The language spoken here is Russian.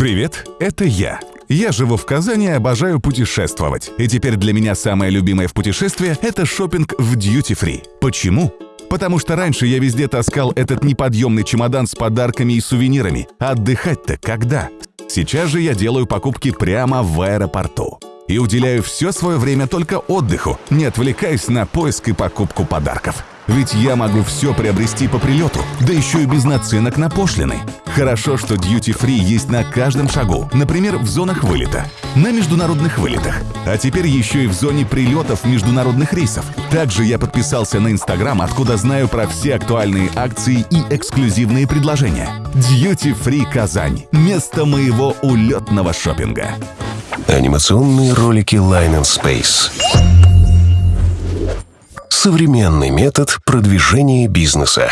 Привет, это я. Я живу в Казани и обожаю путешествовать. И теперь для меня самое любимое в путешествии – это шопинг в Free. Почему? Потому что раньше я везде таскал этот неподъемный чемодан с подарками и сувенирами. А отдыхать-то когда? Сейчас же я делаю покупки прямо в аэропорту. И уделяю все свое время только отдыху, не отвлекаясь на поиск и покупку подарков. Ведь я могу все приобрести по прилету, да еще и без наценок на пошлины. Хорошо, что Duty Free есть на каждом шагу, например, в зонах вылета, на международных вылетах, а теперь еще и в зоне прилетов международных рейсов. Также я подписался на Инстаграм, откуда знаю про все актуальные акции и эксклюзивные предложения. Duty Free Казань – место моего улетного шопинга. Анимационные ролики Line and Space. Современный метод продвижения бизнеса.